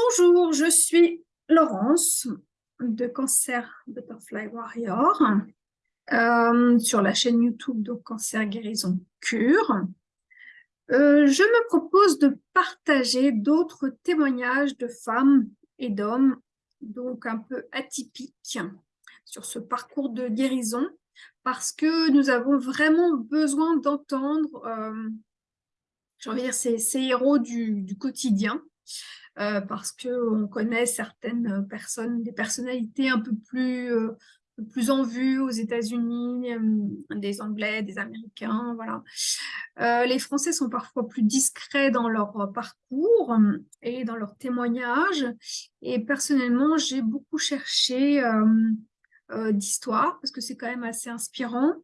Bonjour, je suis Laurence de Cancer Butterfly Warrior euh, sur la chaîne YouTube de Cancer Guérison Cure. Euh, je me propose de partager d'autres témoignages de femmes et d'hommes, donc un peu atypiques, sur ce parcours de guérison, parce que nous avons vraiment besoin d'entendre, euh, ces, héros du quotidien, euh, parce qu'on connaît certaines personnes, des personnalités un peu plus, euh, plus en vue aux États-Unis, euh, des Anglais, des Américains, voilà. les Français sont parfois plus discrets dans leur parcours et dans leurs témoignages. Et personnellement, j'ai beaucoup cherché euh, d'histoire, parce que c'est quand même assez inspirant,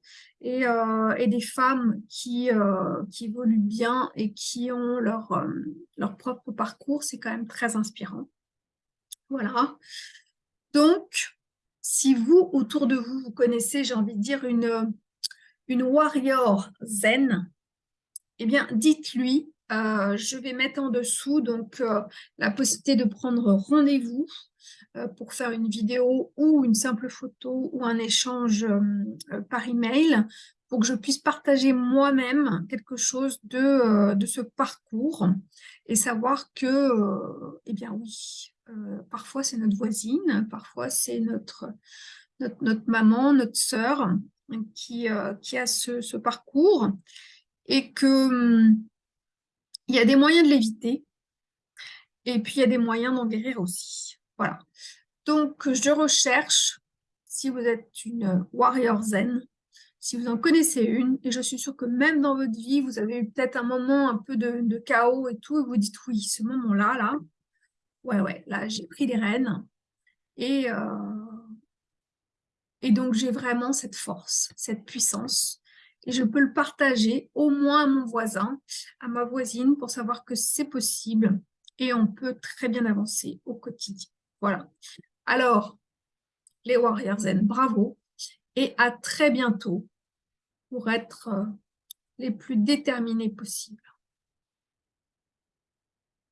et, euh, et des femmes qui, euh, qui évoluent bien et qui ont leur, leur propre parcours, c'est quand même très inspirant. Voilà. Donc, si vous, autour de vous, vous connaissez, j'ai envie de dire, une, une warrior zen, eh bien, dites-lui, je vais mettre en dessous donc la possibilité de prendre rendez-vous euh, pour faire une vidéo ou une simple photo ou un échange euh, euh, par email pour que je puisse partager moi-même quelque chose de, de ce parcours et savoir que, eh bien oui, parfois c'est notre voisine, parfois c'est notre, notre, maman, notre sœur qui, qui a ce, ce, parcours et que hum, il y a des moyens de l'éviter et puis il y a des moyens d'en guérir aussi. Voilà. Donc, je recherche, si vous êtes une warrior zen, si vous en connaissez une, et je suis sûre que même dans votre vie, vous avez eu peut-être un moment un peu de, chaos et tout, et vous dites oui, ce moment-là, là, ouais, ouais, là, j'ai pris les rênes, et, euh, et donc j'ai vraiment cette force, cette puissance, je peux le partager au moins à mon voisin, à ma voisine, pour savoir que c'est possible, et on peut très bien avancer au quotidien. Voilà. Alors, les Warriors Zen, bravo et à très bientôt pour être euh, les plus déterminés possibles.